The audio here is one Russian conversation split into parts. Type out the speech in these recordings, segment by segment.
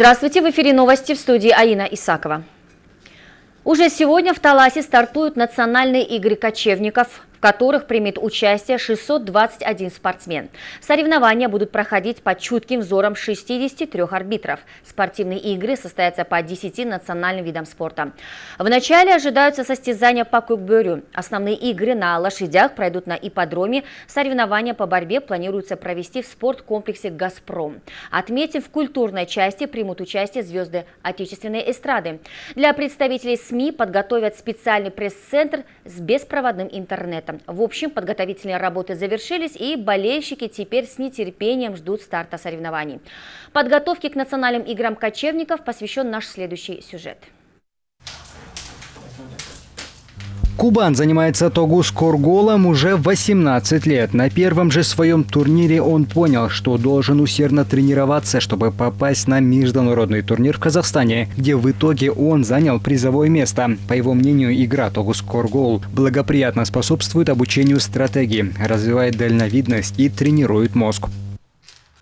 Здравствуйте, в эфире новости в студии Аина Исакова. Уже сегодня в Таласе стартуют национальные игры кочевников в которых примет участие 621 спортсмен. Соревнования будут проходить под чутким взором 63 арбитров. Спортивные игры состоятся по 10 национальным видам спорта. Вначале ожидаются состязания по кукбюрю. Основные игры на лошадях пройдут на ипподроме. Соревнования по борьбе планируется провести в спорткомплексе «Газпром». Отметим, в культурной части примут участие звезды отечественной эстрады. Для представителей СМИ подготовят специальный пресс-центр с беспроводным интернетом спорта. В общем, подготовительные работы завершились, и болельщики теперь с нетерпением ждут старта соревнований. Подготовке к национальным играм кочевников посвящен наш следующий сюжет. Кубан занимается тогус корголом уже 18 лет. На первом же своем турнире он понял, что должен усердно тренироваться, чтобы попасть на международный турнир в Казахстане, где в итоге он занял призовое место. По его мнению, игра тогус коргол благоприятно способствует обучению стратегии, развивает дальновидность и тренирует мозг.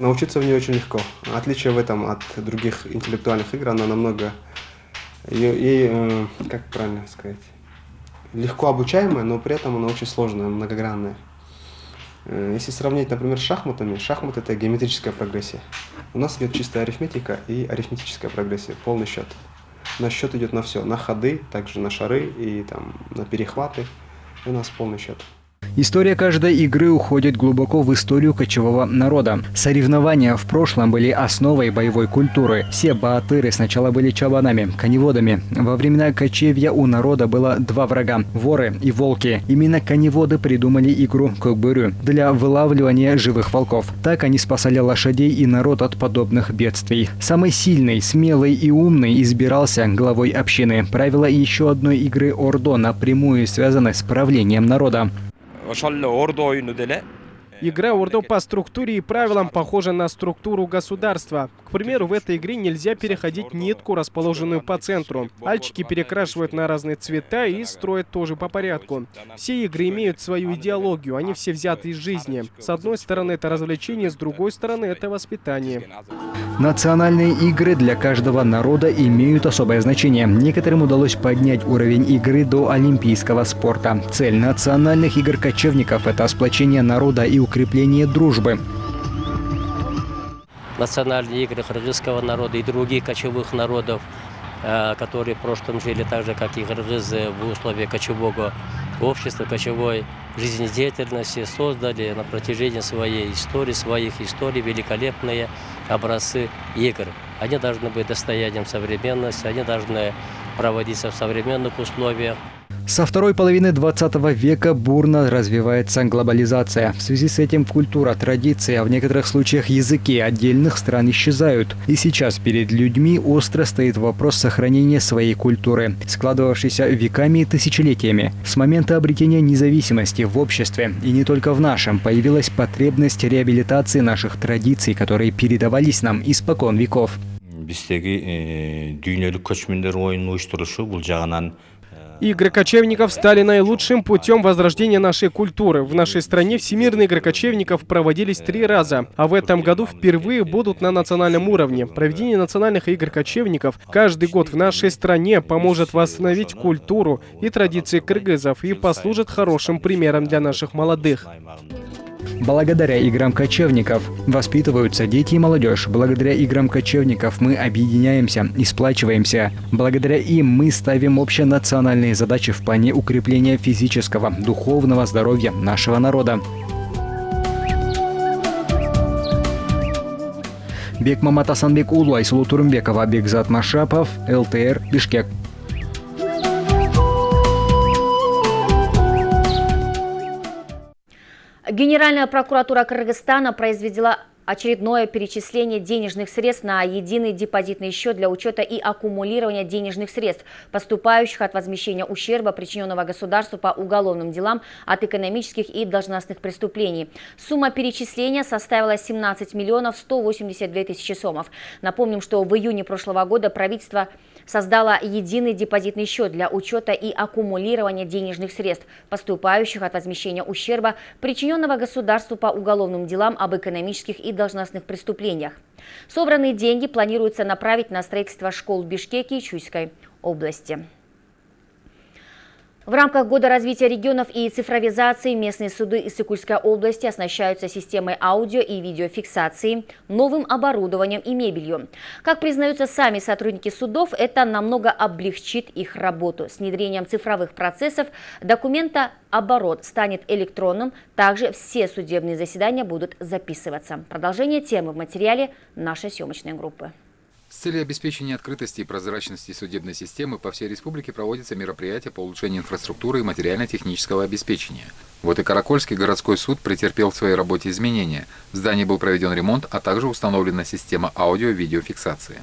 Научиться в ней очень легко. Отличие в этом от других интеллектуальных игр, она намного... Ей, ей э, как правильно сказать легко обучаемая, но при этом она очень сложная, многогранная. Э, если сравнить, например, с шахматами, шахмат это геометрическая прогрессия. У нас идет чистая арифметика и арифметическая прогрессия, полный счет. На счет идет на все, на ходы, также на шары и там, на перехваты. И у нас полный счет. История каждой игры уходит глубоко в историю кочевого народа. Соревнования в прошлом были основой боевой культуры. Все баатыры сначала были чабанами, коневодами. Во времена кочевья у народа было два врага – воры и волки. Именно коневоды придумали игру Кокбырю для вылавливания живых волков. Так они спасали лошадей и народ от подобных бедствий. Самый сильный, смелый и умный избирался главой общины. Правила еще одной игры Ордо напрямую связаны с правлением народа. ошол эле ордо оюну деле Игра Ордо по структуре и правилам похожа на структуру государства. К примеру, в этой игре нельзя переходить нитку, расположенную по центру. Альчики перекрашивают на разные цвета и строят тоже по порядку. Все игры имеют свою идеологию, они все взяты из жизни. С одной стороны, это развлечение, с другой стороны, это воспитание. Национальные игры для каждого народа имеют особое значение. Некоторым удалось поднять уровень игры до олимпийского спорта. Цель национальных игр кочевников – это сплочение народа и укрепление дружбы. Национальные игры кыргызского народа и других кочевых народов, э, которые в прошлом жили так же, как и кыргызы в условиях кочевого общества, кочевой жизнедеятельности, создали на протяжении своей истории, своих историй великолепные образцы игр. Они должны быть достоянием современности, они должны проводиться в современных условиях. Со второй половины 20 века бурно развивается глобализация. В связи с этим культура, традиции, а в некоторых случаях языки отдельных стран исчезают. И сейчас перед людьми остро стоит вопрос сохранения своей культуры, складывавшейся веками и тысячелетиями. С момента обретения независимости в обществе, и не только в нашем, появилась потребность реабилитации наших традиций, которые передавались нам испокон веков. биздеги жагынан Игры кочевников стали наилучшим путем возрождения нашей культуры. В нашей стране всемирные игры кочевников проводились три раза, а в этом году впервые будут на национальном уровне. Проведение национальных игр кочевников каждый год в нашей стране поможет восстановить культуру и традиции кыргызов и послужит хорошим примером для наших молодых. Благодаря играм кочевников воспитываются дети и молодежь. Благодаря играм кочевников мы объединяемся и сплачиваемся. Благодаря им мы ставим общенациональные задачи в плане укрепления физического, духовного здоровья нашего народа. Бекмамат Асанбек Улу, Айсулу Турымбекова, Бекзат Машапов, ЛТР, Бишкек. Генеральная прокуратура Кыргызстана произвела очередное перечисление денежных средств на единый депозитный счет для учета и аккумулирования денежных средств, поступающих от возмещения ущерба, причиненного государству по уголовным делам от экономических и должностных преступлений. Сумма перечисления составила 17 миллионов 182 тысячи сомов. Напомним, что в июне прошлого года правительство создала единый депозитный счет для учета и аккумулирования денежных средств, поступающих от возмещения ущерба, причиненного государству по уголовным делам об экономических и должностных преступлениях. Собранные деньги планируется направить на строительство школ в Бишкеке и Чуйской области. В рамках Года развития регионов и цифровизации местные суды из Сыкульской области оснащаются системой аудио и видеофиксации, новым оборудованием и мебелью. Как признаются сами сотрудники судов, это намного облегчит их работу. С внедрением цифровых процессов документа оборот станет электронным, также все судебные заседания будут записываться. Продолжение темы в материале нашей съемочной группы. С целью обеспечения открытости и прозрачности судебной системы по всей республике проводятся мероприятия по улучшению инфраструктуры и материально-технического обеспечения. Вот и Каракольский городской суд претерпел в своей работе изменения. В здании был проведен ремонт, а также установлена система аудио-видеофиксации.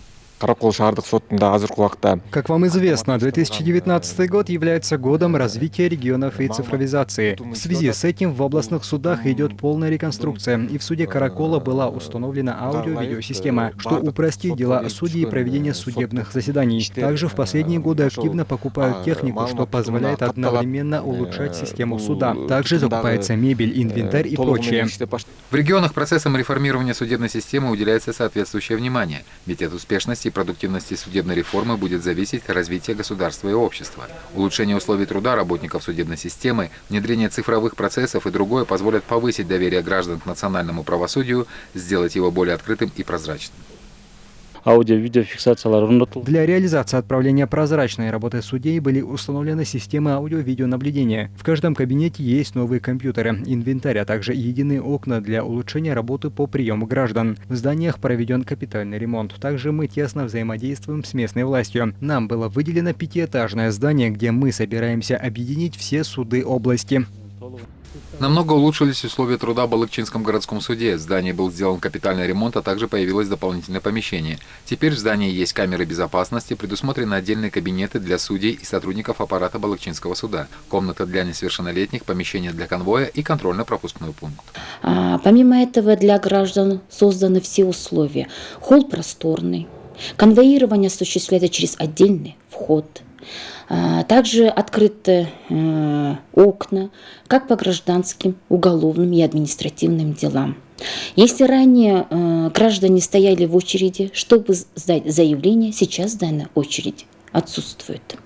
Как вам известно, 2019 год является годом развития регионов и цифровизации. В связи с этим в областных судах идет полная реконструкция, и в суде Каракола была установлена аудио-видеосистема, что упростит дела судей и проведение судебных заседаний. Также в последние годы активно покупают технику, что позволяет одновременно улучшать систему суда. Также закупается мебель, инвентарь и прочее. В регионах процессам реформирования судебной системы уделяется соответствующее внимание, ведь от успешности и продуктивности судебной реформы будет зависеть развитие государства и общества. Улучшение условий труда работников судебной системы, внедрение цифровых процессов и другое позволят повысить доверие граждан к национальному правосудию, сделать его более открытым и прозрачным аудио-видеофиксациялар Для реализации отправления прозрачной работы судей были установлены системы аудио-видеонаблюдения. В каждом кабинете есть новые компьютеры, инвентарь, а также единые окна для улучшения работы по приему граждан. В зданиях проведен капитальный ремонт. Также мы тесно взаимодействуем с местной властью. Нам было выделено пятиэтажное здание, где мы собираемся объединить все суды области. Намного улучшились условия труда в Балыкчинском городском суде. В здании был сделан капитальный ремонт, а также появилось дополнительное помещение. Теперь в здании есть камеры безопасности, предусмотрены отдельные кабинеты для судей и сотрудников аппарата Балыкчинского суда, комната для несовершеннолетних, помещение для конвоя и контрольно-пропускной пункт. А, помимо этого для граждан созданы все условия. Холл просторный, конвоирование осуществляется через отдельный вход – также открыты э, окна как по гражданским, уголовным и административным делам. Если ранее э, граждане стояли в очереди, чтобы сдать заявление, сейчас данная очередь отсутствует.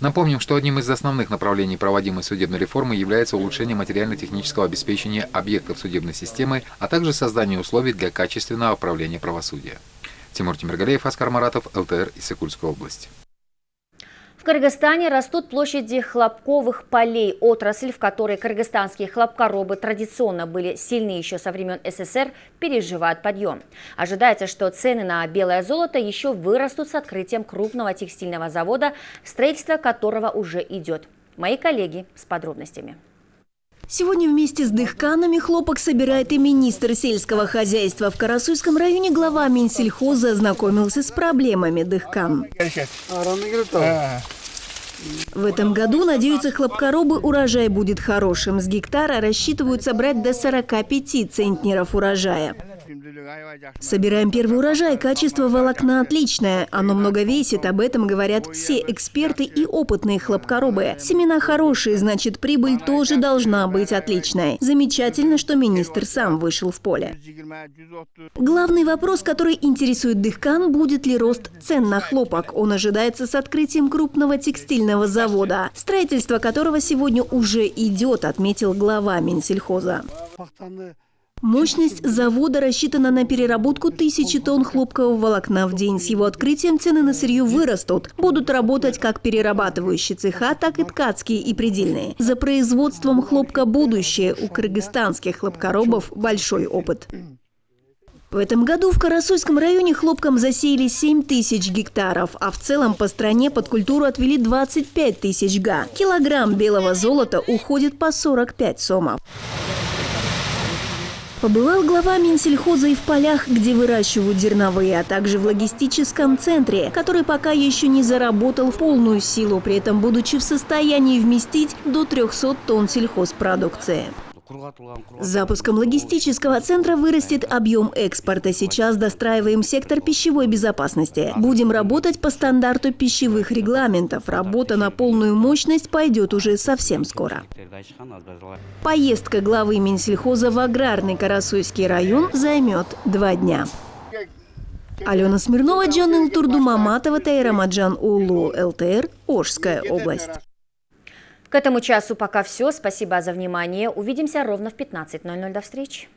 Напомним, что одним из основных направлений проводимой судебной реформы является улучшение материально-технического обеспечения объектов судебной системы, а также создание условий для качественного управления правосудия. Тимур Тимиргалеев, Аскар Маратов, ЛТР, Иссыкульская область. В Кыргызстане растут площади хлопковых полей. Отрасль, в которой кыргызстанские хлопкоробы традиционно были сильны еще со времен СССР, переживает подъем. Ожидается, что цены на белое золото еще вырастут с открытием крупного текстильного завода, строительство которого уже идет. Мои коллеги с подробностями. Сегодня вместе с дыхканами хлопок собирает и министр сельского хозяйства. В Карасуйском районе глава Минсельхоза ознакомился с проблемами дыхкан. В этом году, надеются хлопкоробы, урожай будет хорошим. С гектара рассчитывают собрать до 45 центнеров урожая. Собираем первый урожай, качество волокна отличное. Оно много весит, об этом говорят все эксперты и опытные хлопкоробы. Семена хорошие, значит прибыль тоже должна быть отличной. Замечательно, что министр сам вышел в поле. Главный вопрос, который интересует Дыхкан, будет ли рост цен на хлопок. Он ожидается с открытием крупного текстильного завода, строительство которого сегодня уже идет, отметил глава Минсельхоза. Мощность завода рассчитана на переработку тысячи тонн хлопкового волокна в день. С его открытием цены на сырье вырастут. Будут работать как перерабатывающие цеха, так и ткацкие и предельные. За производством хлопка будущее. У кыргызстанских хлопкоробов большой опыт. В этом году в Карасуйском районе хлопком засеяли 7 тысяч гектаров, а в целом по стране под культуру отвели 25 тысяч га. Килограмм белого золота уходит по 45 сомов. Побывал глава Минсельхоза и в полях, где выращивают зерновые, а также в логистическом центре, который пока еще не заработал в полную силу, при этом будучи в состоянии вместить до 300 тонн сельхозпродукции. Запуском логистического центра вырастет объем экспорта. Сейчас достраиваем сектор пищевой безопасности. Будем работать по стандарту пищевых регламентов. Работа на полную мощность пойдет уже совсем скоро. Поездка главы Минсельхоза в аграрный Карасуйский район займет два дня. Алена Смирнова, Джон Илтурду Маматова, Тайрамаджан Улу, ЛТР, Ожская область. К этому часу пока все. Спасибо за внимание. Увидимся ровно в 15.00. До встречи.